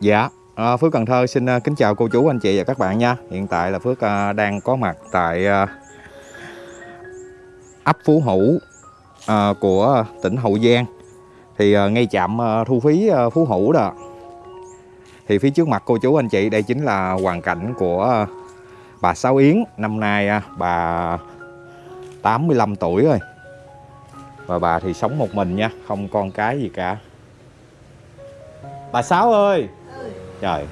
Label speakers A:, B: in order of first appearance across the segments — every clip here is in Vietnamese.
A: Dạ, à, Phước Cần Thơ xin à, kính chào cô chú, anh chị và các bạn nha. Hiện tại là Phước à, đang có mặt tại à, ấp Phú Hữu à, của tỉnh Hậu Giang. Thì à, ngay chạm à, thu phí à, Phú Hữu đó. Thì phía trước mặt cô chú, anh chị đây chính là hoàn cảnh của à, bà Sáu Yến. Năm nay à, bà 85 tuổi rồi. Và bà thì sống một mình nha, không con cái gì cả. Bà Sáu ơi! Trời.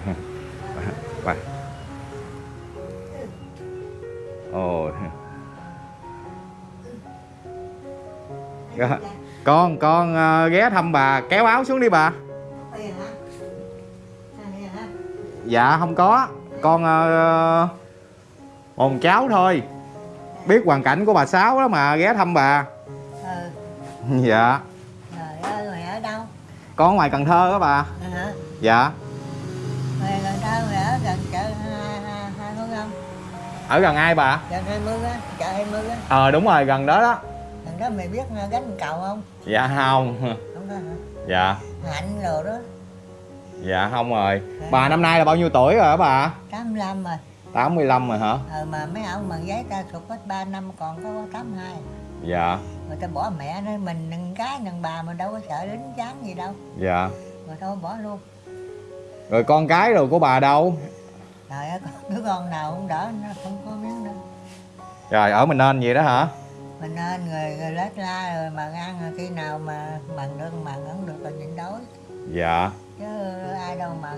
A: Ồ Dạ. con con ờ, ghé thăm bà kéo áo xuống đi bà. Dạ không có. Con uh, cháu thôi. Biết hoàn cảnh của bà sáu đó mà ghé thăm bà.
B: Ừ,
A: dạ.
B: Trời ơi, mày ở đâu?
A: con ở ngoài cần thơ đó bà.
B: Hả?
A: dạ
B: gần chợ hai mươi không?
A: ở gần ai bà
B: Chợ hai mươi á, chợ hai mươi á.
A: ờ đúng rồi gần đó đó
B: Gần đó mày biết gánh cầu không?
A: dạ không
B: Không đó hả?
A: dạ
B: Hạnh đồ đó,
A: Dạ không rồi Bà năm nay là bao nhiêu tuổi rồi hả bà?
B: 85 rồi.
A: 85 rồi hả?
B: Ờ mà mấy ông bằng giấy ta sụt hết 3 năm còn có 82.
A: Dạ
B: Người ta bỏ mẹ nó mình nâng cái nâng bà mà đâu có sợ lính chán gì đâu.
A: Dạ
B: Rồi thôi bỏ luôn.
A: Rồi con cái rồi của bà đâu?
B: Trời ơi, đứa con nào cũng đỡ nó không có miếng đâu.
A: Rồi ở mình nên vậy đó hả?
B: mình nên người, người lết la rồi mà ăn rồi khi nào mà mần được mần không được là nhịn đói.
A: Dạ.
B: Chứ ai đâu mà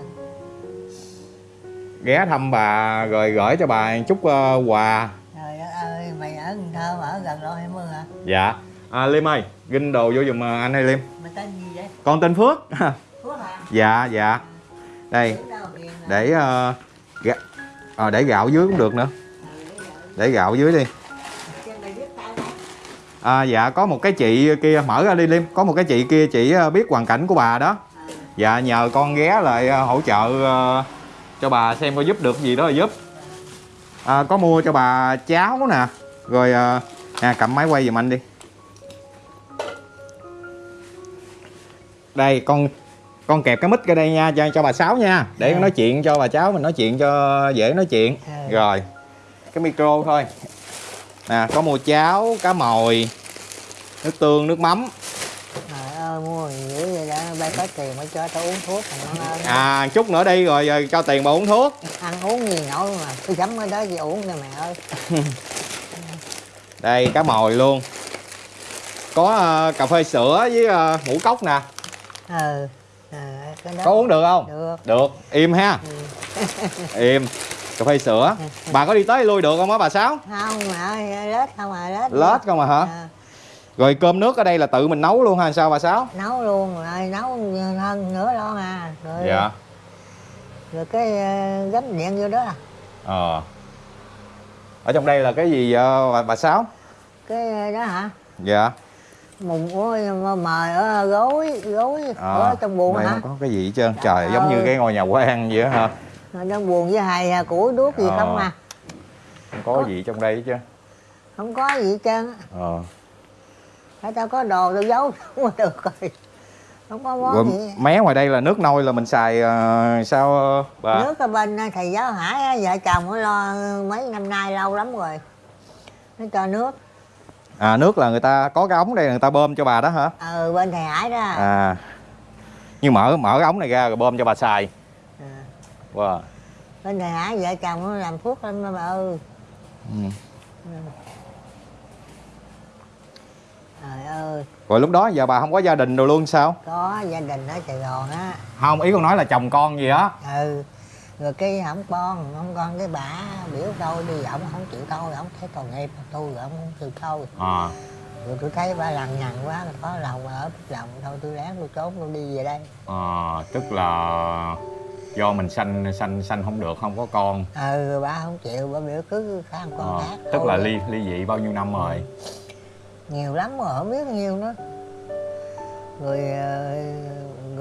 A: Ghé thăm bà rồi gửi cho bà chút ờ, quà.
B: Trời ơi mày ở Cần Thơ mà ở gần lộ 20 hả?
A: Dạ. À, Liêm ơi Ginh đồ vô giùm ờ, anh hay Liêm.
B: Mày tên gì vậy?
A: Con tên Phước.
B: Phước hả?
A: Dạ dạ. Đây.
B: Đâu Điền hả?
A: để uh, gạ... à, ờ, để gạo dưới cũng được nữa. Để gạo dưới đi. À, Dạ có một cái chị kia mở ra đi Liêm Có một cái chị kia chị ờ, biết hoàn cảnh của bà đó. Dạ nhờ con ghé lại ờ, hỗ trợ cho bà xem có giúp được gì đó là giúp. À, Có mua cho bà cháo nè. Rồi ờ, nè cầm máy quay giùm anh đi. Đây con con kẹp cái mic ra đây nha cho, cho bà Sáu nha. Để
B: Ừ.
A: nói chuyện cho bà cháu mình nói chuyện cho dễ nói chuyện.
B: Ừ.
A: Rồi cái micro thôi. Nè có mua cháo, cá mồi Nước tương, nước mắm.
B: Trời ơi mua dữ vậy đó? Bay có tiền mới cho tao uống thuốc thằng nó ơn
A: À chút nữa đi rồi, rồi cho tiền bà uống thuốc.
B: Ăn uống gì nổi mà tôi sắm ở đó gì uống cho mẹ ơi.
A: Đây cá mồi luôn. Có ờ, cà phê sữa với ờ, ngũ cốc nè.
B: Ừ à, cái đó.
A: Có uống được không?
B: được.
A: Được, im ha. Im. Cà phê sữa. Bà có đi tới lui được không á bà Sáu?
B: không ơi lết không à lết
A: Lết không à hả?
B: À,
A: Rồi cơm nước ở đây là tự mình nấu luôn ha sao bà Sáu?
B: nấu luôn rồi nấu hơn nữa lo à. Rồi
A: Dạ.
B: rồi cái ờ, gắm điện vô đó. À.
A: Ờ. Ở trong đây là cái gì ờ, bà, bà Sáu?
B: cái ờ, đó hả?
A: Dạ
B: mùng ôi mà mời ở gối gối
A: Ờ,
B: ở trong buồng
A: đây
B: hả?
A: không có cái gì hết trơn. Trời giống như
B: ơi.
A: cái ngôi nhà quan vậy hả?
B: Trong buồng với hài à, củi đuốc gì
A: Ờ.
B: không à?
A: Không có gì trong đây hết chứ
B: không có gì hết trơn
A: Ờ.
B: Phải tao có đồ tao giấu không có được rồi. Không có món
A: Rồi
B: gì.
A: mé ngoài đây là nước nôi là mình xài ờ, sao ờ, bà?
B: nước ở bên ờ, thầy giáo hải vợ chồng nó lo mấy năm nay lâu lắm rồi. Nó cho nước
A: À nước là người ta có cái ống đây người ta bơm cho bà đó hả?
B: ờ bên thầy hải đó à.
A: À. Nhưng mở mở cái ống này ra rồi bơm cho bà xài. Wow.
B: bên thầy hải vợ chồng nó làm thuốc lắm đó bà ơi
A: Ừ.
B: trời ơi
A: Rồi lúc đó giờ bà không có gia đình rồi luôn sao?
B: có gia đình ở sài gòn á
A: Không, ý con nói là chồng con gì á.
B: ừ rồi cái không con không con cái bả biểu tôi đi ổng không chịu thôi ổng thấy tội nghiệp tôi rồi ổng không chịu thôi
A: À.
B: rồi tôi thấy bà lằng nhằng quá có lòng ở lòng thôi tôi ráng tôi trốn tôi đi về đây
A: à tức là do mình sanh sanh sanh không được không có con.
B: ừ rồi bà không chịu bà biểu cứ khá một con
A: À,
B: khác
A: tức
B: thôi.
A: là ly ly dị bao nhiêu năm rồi?
B: nhiều lắm mà không biết nhiêu nữa rồi ờ,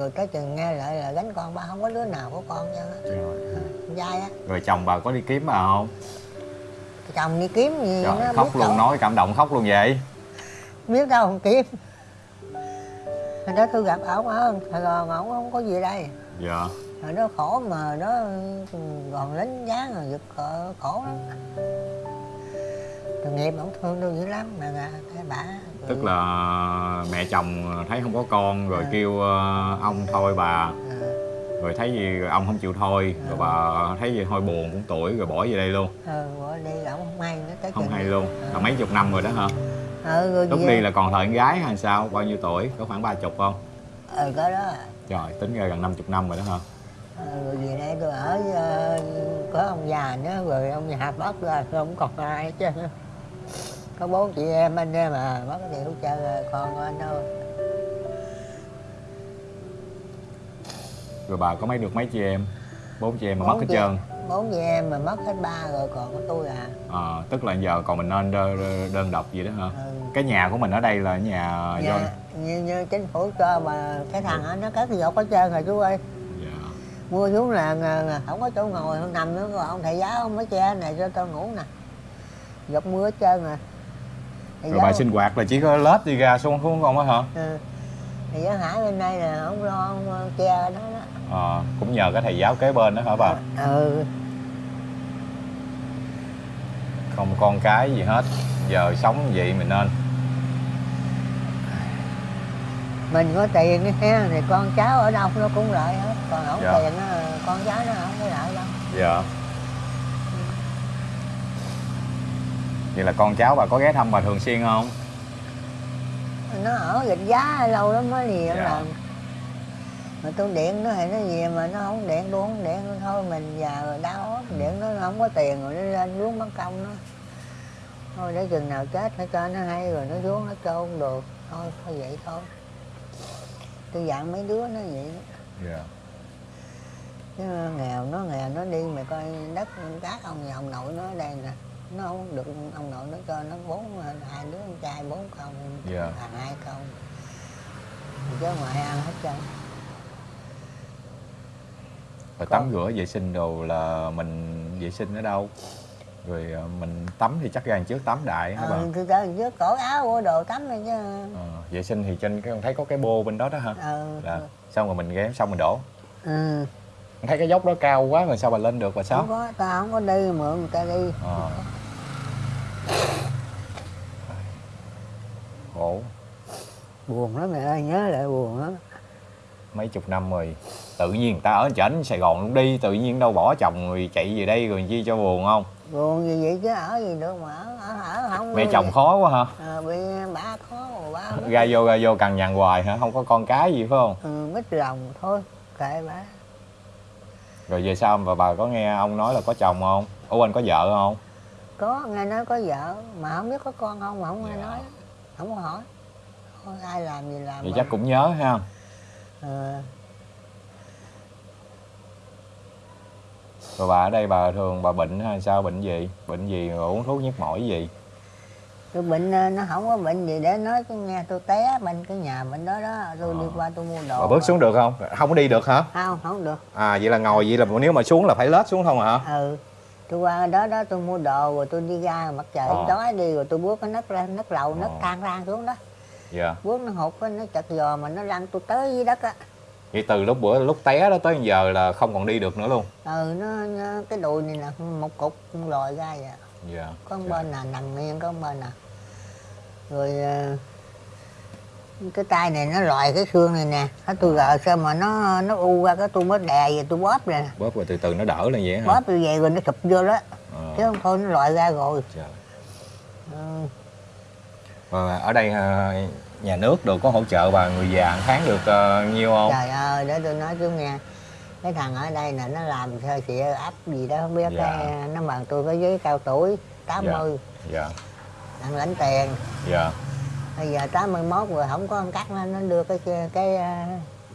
B: rồi cái chừng nghe lại là gánh con ba không có đứa nào có con con trai á.
A: Rồi chồng bà có đi kiếm bà không?
B: chồng đi kiếm gì
A: Trời,
B: nó
A: khóc luôn
B: đâu,
A: nói cảm động khóc luôn vậy.
B: biết đâu không kiếm. Hồi đó tôi gặp ổng ở Sài Gòn ổng không có gì đây.
A: Dạ.
B: rồi nó khổ mà nó còn lính dáng rồi giật khổ, lắm. Tội nghiệp ông thương tôi dữ lắm mà cái bà
A: tức là mẹ chồng thấy không có con rồi
B: À.
A: kêu ờ, ông thôi bà.
B: Ừ,
A: rồi thấy gì ông không chịu thôi. Rồi bà thấy gì thôi buồn cũng tuổi rồi bỏ về đây luôn.
B: Ừ bỏ đi ổng không hay nữa tới
A: không hay luôn. Là mấy chục năm rồi đó hả?
B: Ừ rồi
A: lúc đi là còn thời con gái hay sao? Bao nhiêu tuổi? Có khoảng ba chục không?
B: Ừ có đó.
A: Trời tính ra gần 50 năm rồi đó hả?
B: Ừ, rồi về đây tôi ở ờ, có ông già nữa rồi ông già bắt ra không còn ai hết trơn á. Có bốn chị em anh em mà bắt thì hết trơn rồi con của anh đâu.
A: Rồi bà có mấy được mấy chị em? Bốn chị em mà mất
B: Bốn
A: hết
B: chị-
A: trơn.
B: bốn chị em mà mất hết ba rồi còn có tôi à.
A: Ờ, tức là giờ còn mình nên đơn, đơn độc gì đó hả?
B: Ừ.
A: cái nhà của mình ở đây là nhà do
B: Nhà, như, như chính phủ cho mà cái thằng đó nó cất dọc hết trơn rồi chú ơi.
A: Dạ.
B: mua xuống là không có chỗ ngồi không nằm nữa rồi ông thầy giáo ông mới che này cho tôi ngủ nè. Dọc mưa hết trơn rồi
A: rồi bà sinh hoạt là chỉ có lết đi ra xuống xuống không á hả?
B: Ừ. thầy giáo hải bên đây là ông lo ông ờ, che đó đó.
A: Ờ, cũng nhờ cái thầy giáo kế bên đó hả bà?
B: Ừ.
A: Không con cái gì hết giờ sống vậy mình nên.
B: Mình có tiền ha thì con cháu ở đâu nó cũng lợi hết còn không
A: Dạ.
B: tiền con cháu nó không có lợi đâu.
A: Dạ vậy là con cháu bà có ghé thăm bà thường xuyên không?
B: Nó ở gạch giá lâu lắm mới gì
A: Dạ.
B: lần mà tôi điện nó thì nó gì mà nó không điện tôi không điện tôi thôi mình già rồi đau ốm điện nó không có tiền rồi nó lên xuống mất công nó. Thôi để chừng nào chết nó cho nó hay rồi nó xuống nó cho không được. Thôi thôi vậy thôi. Tôi dặn mấy đứa nó vậy đó.
A: dạ.
B: Chứ nghèo nó nghèo nó đi mà coi đất cát ông nhà ông nội nó ở đây nè nó không được ông nội nó cho nó bốn hai đứa con trai bốn con
A: Dạ.
B: thằng hai con. Chứ ngoại ăn hết trơn.
A: Rồi tắm rửa vệ sinh đồ là mình vệ sinh ở đâu? Rồi ờ, mình tắm thì chắc ra trước tắm đại hả bà?
B: ừ, tôi tới trước cổ áo của đồ tắm rồi chứ.
A: Ờ, vệ sinh thì trên cái con thấy có cái bô bên đó đó hả?
B: Ừ,
A: là xong rồi mình ghé xong mình đổ.
B: Ừ.
A: Thấy cái dốc đó cao quá rồi sao bà lên được bà sao?
B: Không có tao không có đi mượn người ta đi.
A: Ờ. khổ.
B: Buồn lắm mẹ ơi nhớ lại buồn lắm.
A: Mấy chục năm rồi tự nhiên người ta ở trển Sài Gòn luôn đi tự nhiên đâu bỏ chồng rồi chạy về đây rồi chi cho buồn không?
B: Buồn gì vậy chứ ở gì được mà ở ở, ở không
A: mẹ chồng khó quá hả?
B: Ờ, bị bà khó rồi mất.
A: ra vô ra vô cằn nhằn hoài hả? Không có con cái gì phải không?
B: Ừ, mít lòng thôi kệ bà.
A: Rồi về sau bà bà có nghe ông nói là có chồng không? Ủa anh có vợ không
B: có nghe nói có vợ mà không biết có con không mà không nghe
A: Dạ.
B: nói không có hỏi. Thôi ai làm gì làm
A: vậy chắc cũng nhớ ha
B: Ờ,
A: rồi bà ở đây bà thường bà bệnh hay sao bệnh gì? Bệnh gì rồi uống thuốc nhức mỏi gì?
B: Tôi bệnh ờ, nó không có bệnh gì để nói chứ nghe tôi té bên cái nhà bên đó đó tôi đi
A: Ờ.
B: qua tôi mua đồ
A: bà bước xuống được không? Không có đi được hả?
B: Không không được.
A: À vậy là ngồi vậy là nếu mà xuống là phải lết xuống không hả?
B: Ừ tôi qua đó đó tôi mua đồ rồi tôi đi ra mặt trời
A: Ờ.
B: đói đi rồi tôi bước cái nấc ra nấc lầu nấc
A: Ờ.
B: thang rang xuống đó.
A: Dạ.
B: Bước nó hụt nó chật giò mà nó lăn tôi tới dưới đất á.
A: Vậy từ lúc bữa lúc té đó tới giờ là không còn đi được nữa luôn?
B: Ừ nó, nó cái đùi này là một cục lòi ra vậy.
A: Dạ.
B: Có một bên là nằm nghiêng có một bên là rồi ờ, cái tay này nó lòi cái xương này nè. Thế tôi gờ sao mà nó nó u ra cái tôi mới đè về tôi bóp nè.
A: Bóp rồi từ từ nó đỡ lên vậy hả?
B: Bóp như vậy rồi nó sụp vô đó.
A: Ờ,
B: chứ không thôi nó lòi ra rồi.
A: Trời.
B: ừ.
A: Và ở đây ờ, nhà nước đồ có hỗ trợ bà người già tháng được ờ, nhiêu không?
B: Trời ơi để tôi nói chú nghe cái thằng ở đây nè nó làm sơ xịa ấp gì đó không biết
A: Dạ.
B: cái nó bằng tôi có giấy cao tuổi 80
A: dạ.
B: Đang lãnh tiền.
A: Dạ
B: bây giờ 81 rồi không có ăn cắt nó nó đưa cái cái cái,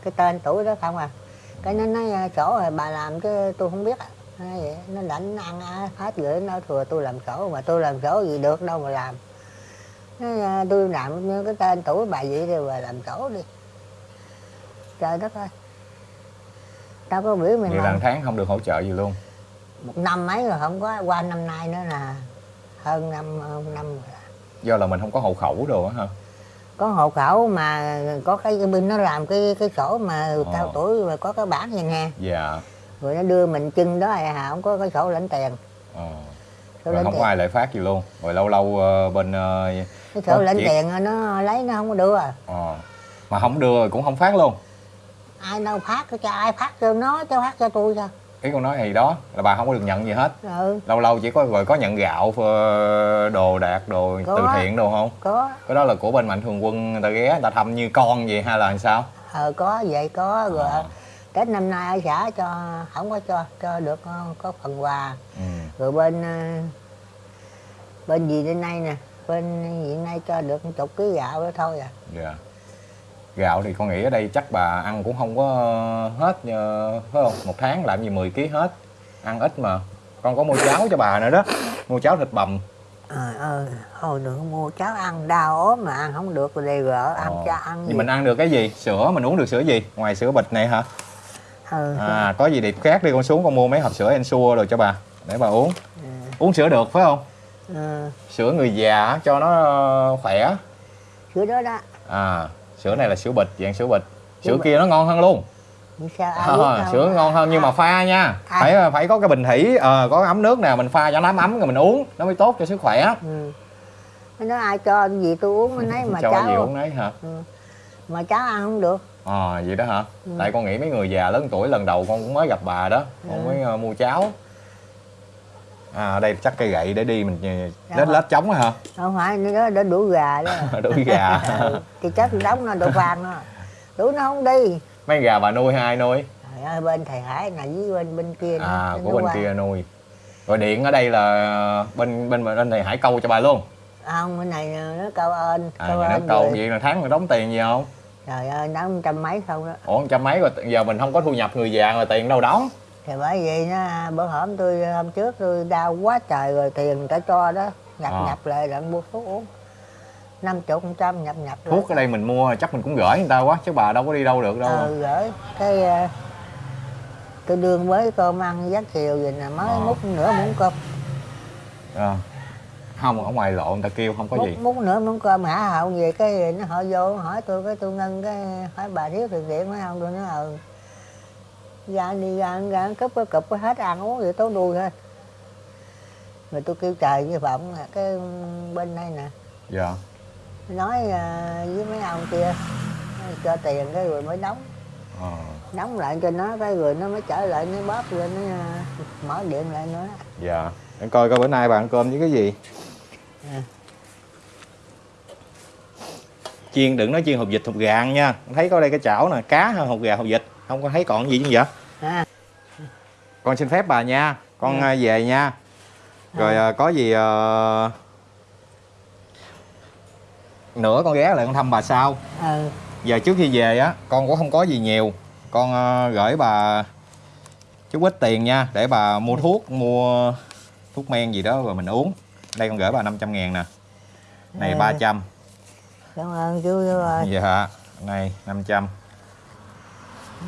B: cái tên tuổi đó không à. Cái nó nói à, sổ rồi bà làm chứ tôi không biết. Nói vậy nó đánh ăn hết rồi nó thừa tôi làm sổ mà tôi làm sổ gì được đâu mà làm. Nói, tôi làm như cái tên tuổi bà vậy rồi bà làm sổ đi. Trời đất ơi. Tao có biểu mày
A: vậy là tháng không được hỗ trợ gì luôn.
B: Một năm mấy rồi không có qua năm nay nữa là hơn năm hơn năm rồi
A: do là mình không có hộ khẩu đồ á hả?
B: Có hộ khẩu mà có cái bên nó làm cái cái sổ mà cao tuổi mà có cái bản vậy nè.
A: Dạ.
B: Rồi nó đưa mình chân đó à không có cái sổ lãnh tiền.
A: Ờ.
B: sổ
A: rồi không
B: tiền.
A: có ai lại phát gì luôn. Rồi lâu lâu ờ, bên ờ,
B: cái sổ lãnh
A: chuyện.
B: tiền nó lấy nó không có đưa.
A: Ờ. mà không đưa cũng không phát luôn.
B: Ai đâu phát cho ai phát cho nó cho phát cho tôi sao
A: ý con nói thì đó là bà không có được nhận gì hết.
B: Ừ.
A: Lâu lâu chỉ có rồi có nhận gạo đồ đạc đồ
B: Có.
A: từ thiện đồ không?
B: Có.
A: Cái đó là của bên mạnh thường quân người ta ghé người ta thăm như con vậy hay là làm sao?
B: Ờ có vậy có. Rồi
A: Ờ.
B: tết năm nay ở xã cho không có cho cho được ờ, có phần quà.
A: Ừ.
B: rồi bên ờ, bên gì đến nay nè? Bên hiện nay cho được chục ký gạo đó thôi à.
A: Dạ gạo thì con nghĩ ở đây chắc bà ăn cũng không có hết ờ, phải không? Một tháng làm gì 10 kg hết ăn ít mà. Con có mua cháo cho bà nữa đó mua cháo thịt bằm.
B: Ờ ờ thôi đừng mua cháo ăn đau ốm mà ăn không được rồi đây gỡ ăn
A: Ờ.
B: cho ăn gì
A: mình ăn được cái gì? Sữa mình uống được sữa gì? Ngoài sữa bịch này hả?
B: Ừ.
A: à có gì đẹp khác đi con xuống con mua mấy hộp sữa Ensure rồi cho bà để bà uống.
B: Ừ.
A: uống sữa được phải không?
B: Ừ.
A: sữa người già cho nó ờ, khỏe.
B: Sữa đó đó.
A: À sữa này là sữa bịch dạng sữa bịch
B: Sữa
A: kia nó ngon hơn luôn
B: sao
A: à, sữa ngon hơn nhưng mà pha nha
B: À.
A: phải phải có cái bình thủy ờ, có ấm nước nè mình pha cho nó ấm ấm rồi mình uống nó mới tốt cho sức khỏe
B: ừ. Nó nói ai cho gì tôi uống cái nấy mà
A: cho
B: cháu
A: gì uống đấy hả
B: ừ. mà cháu ăn không được
A: ờ vậy đó hả
B: Ừ.
A: tại con nghĩ mấy người già lớn tuổi lần đầu con cũng mới gặp bà đó con
B: Ừ.
A: mới ờ, mua cháo à đây chắc cây gậy để đi mình ờ,
B: Dạ
A: lết lết trống á hả?
B: Không phải nó đó để đuổi gà đó.
A: Đuổi gà.
B: Ừ. thì chắc đóng nó đổ vàng nó. Đuổi nó không đi.
A: Mấy gà bà nuôi hay ai nuôi?
B: Trời ơi, bên thầy Hải là với bên bên kia
A: à của bên
B: qua.
A: kia nuôi. Rồi điện ở đây là bên bên bên này hải câu cho bà luôn.
B: Không bên này nó câu ơn
A: à
B: câu ơn
A: câu
B: rồi.
A: vậy là tháng đóng tiền gì không?
B: Trời ơi đóng trăm mấy không đó.
A: Ủa trăm mấy rồi giờ mình không có thu nhập người già mà tiền đâu đóng
B: thì bởi vậy nó bữa hổm tôi hôm trước tôi đau quá trời rồi tiền ta cho đó nhập
A: À.
B: nhập lại rồi mua thuốc uống năm chục trăm nhập nhập lại.
A: thuốc ở đây mình mua chắc mình cũng gửi người ta quá chứ bà đâu có đi đâu được đâu
B: ờ gửi cái ờ, tôi đương với cơm ăn giấc chiều vậy nè mới
A: Ờ.
B: múc nửa muỗng cơm
A: à. không ở ngoài lộ người ta kêu không có
B: múc,
A: gì
B: múc nửa muỗng cơm hả hậu về cái nó họ vô hỏi tôi cái tôi ngân cái hỏi bà thiếu tiền điện phải không tôi nói ừ ra đi ra ăn cúp cái cụp hết ăn uống vậy tối đuôi thôi. Rồi tôi kêu trời như vọng là cái bên đây nè.
A: Dạ.
B: Nói à, với mấy ông kia cho tiền cái rồi mới đóng.
A: Ờ.
B: đóng lại cho nó cái rồi nó mới trở lại nó bóp lên nó à, mở điện lại nữa.
A: Dạ. Để coi coi bữa nay bà ăn cơm với cái gì?
B: À.
A: chiên đừng nói chiên hột vịt hột gà ăn nha. Thấy có đây cái chảo nè cá hay hột gà hột vịt không có thấy còn gì chứ vậy?
B: À,
A: con xin phép bà nha. Con
B: Ừ.
A: về nha. Rồi à, có gì à, nữa con ghé lại con thăm bà sau.
B: Ừ.
A: Giờ trước khi về á con cũng không có gì nhiều. Con à, gửi bà chút ít tiền nha để bà mua thuốc mua thuốc men gì đó rồi mình uống. Đây con gửi bà 500 ngàn nè. Này
B: Ừ.
A: 300
B: cảm ơn chú ơi.
A: Dạ này 500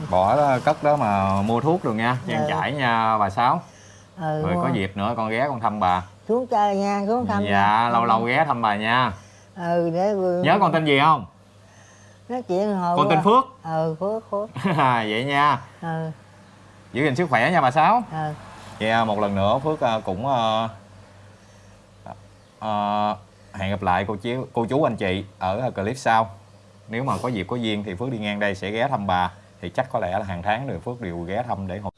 A: bỏ cất đó mà mua thuốc rồi nha trang
B: Ừ.
A: trải nha bà sáu.
B: Ừ,
A: rồi có dịp nữa con ghé con thăm bà.
B: Xuống chơi nha xuống thăm
A: dạ
B: nha.
A: lâu lâu ghé thăm bà nha.
B: Ừ để
A: nhớ con tên gì không?
B: Nói chuyện hồi
A: con tên phước.
B: Ừ phước phước.
A: Vậy nha.
B: Ừ.
A: Giữ gìn sức khỏe nha bà sáu.
B: Ừ.
A: Vậy à, một lần nữa Phước à, cũng à, à, hẹn gặp lại cô chú cô chú anh chị ở clip sau. Nếu mà có dịp có duyên thì Phước đi ngang đây sẽ ghé thăm bà thì chắc có lẽ là hàng tháng rồi Phước đều ghé thăm để hỗ.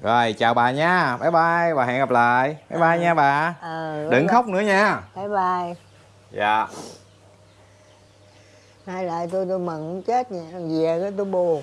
A: Rồi chào bà nha. Bye bye và hẹn gặp lại. Bye bye nha bà.
B: ừ
A: Đừng khóc nữa nha.
B: bye bye
A: Dạ.
B: hay lại tôi tôi mừng chết nha về cái tôi buồn